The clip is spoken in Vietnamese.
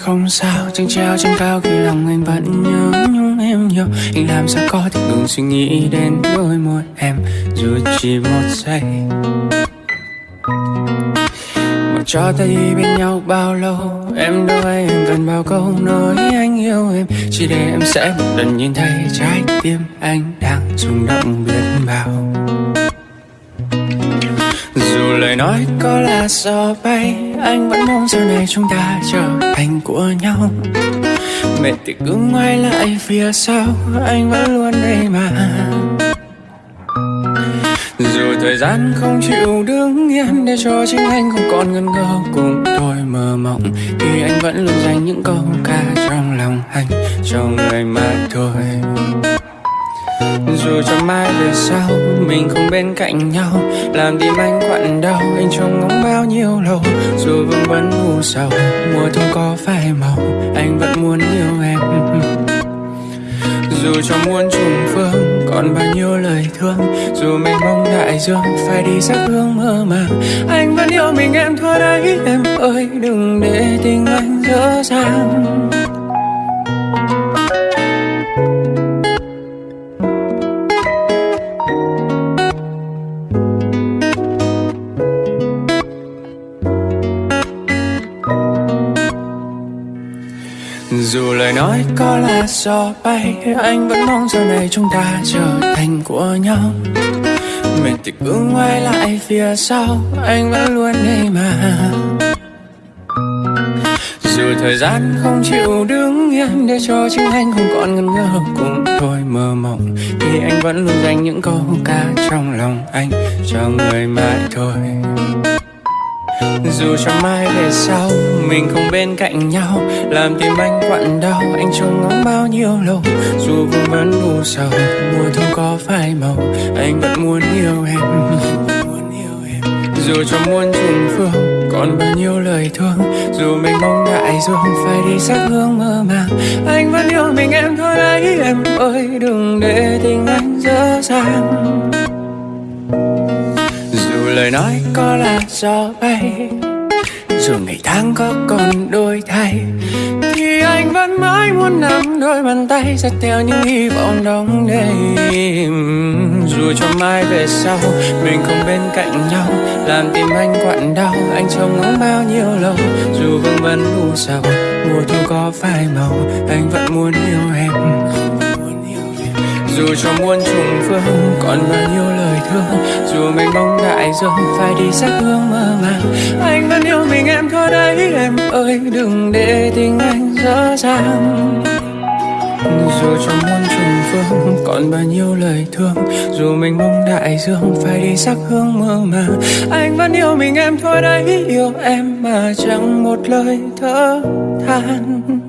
không sao Chẳng treo trên cao khi lòng anh vẫn nhớ nhung em nhiều. Anh làm sao có thể ngừng suy nghĩ đến đôi môi em, Dù chỉ một giây. Mà cho ta đi bên nhau bao lâu, Em đâu hay em cần bao câu nói anh yêu em. Chỉ để em sẽ một lần nhìn thấy trái tim anh đang rung động biết bao lời nói có là gió bay. Anh vẫn mong sau này chúng ta trở thành của nhau. Mệt thì cứ ngoái lại phía sau. Anh vẫn luôn đây mà. Dù thời gian không chịu đứng yên Để cho chính anh không còn ngần ngơ, cùng tôi mơ mộng, Thì anh vẫn luôn dành những câu ca trong lòng anh Cho người mà thôi dù cho mai về sau, mình không bên cạnh nhau. Làm tim anh quặn đau, anh trông ngóng bao nhiêu lâu. Dù vương vấn u sầu, mùa thu có phai màu, anh vẫn muốn yêu em. Dù cho muôn trùng phương, còn bao nhiêu lời thương. Dù mênh mông đại dương, phải đi sắc hương mơ màng. Anh vẫn yêu mình, em thua đấy, em ơi. Đừng để tình anh dở dàng. Dù lời nói có là gió bay, Anh vẫn mong sau này chúng ta trở thành của nhau. Mệt thì cứ ngoái lại phía sau, Anh vẫn luôn đây mà. Dù thời gian không chịu đứng yên Để cho chính anh không còn ngần ngơ cùng tôi mơ mộng, Thì anh vẫn luôn dành những câu ca trong lòng anh Cho người mãi thôi dù cho mai về sau, mình không bên cạnh nhau, làm tim anh quặn đau, anh trông ngóng bao nhiêu lâu. Dù vương vấn u sầu mùa thu có phai màu, anh vẫn muốn yêu em. Dù cho muôn trùng phương, còn bao nhiêu lời thương, dù mình mong đại dương phải đi sắc hương mơ màng, anh vẫn yêu mình em thôi đấy em ơi, đừng để tình anh dở dàng lời nói có là gió bay dù ngày tháng có còn đôi thay, thì anh vẫn mãi muốn nắm đôi bàn tay dắt theo những hy vọng đóng đầy dù cho mai về sau, mình không bên cạnh nhau, làm tim anh quặn đau, anh trông ngóng bao nhiêu lâu. Dù vương vấn u sầu, mùa thu có phai màu, anh vẫn muốn yêu em dù cho muôn trùng phương, còn bao nhiêu lời thương dù mình mong đại dương phải đi sát hương mơ màng. Anh vẫn yêu mình em thôi đấy, em ơi, đừng để tình anh dở dàng. Dù cho muôn trùng phương, còn bao nhiêu lời thương dù mình mong đại dương phải đi sắc hương mơ màng. Anh vẫn yêu mình em thôi đấy, yêu em mà chẳng một lời thở than.